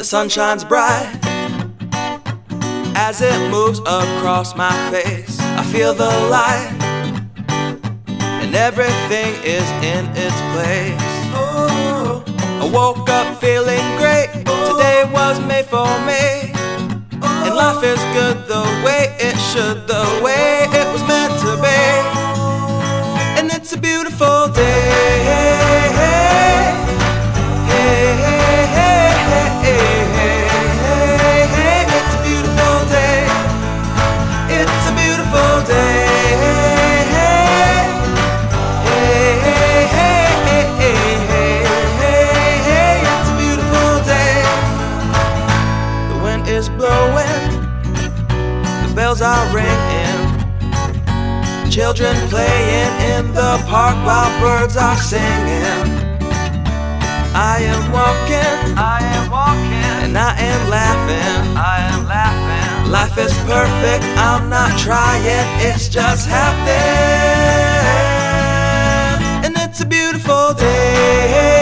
The sun shines bright as it moves across my face. I feel the light, and everything is in its place. I woke up feeling great. Today was made for me, and life is good the way it should, the way is blowing, the bells are ringing. Children playing in the park while birds are singing. I am walking, I am walking, and I am laughing, I am laughing. Life is perfect, I'm not trying, it's just happening. And it's a beautiful day.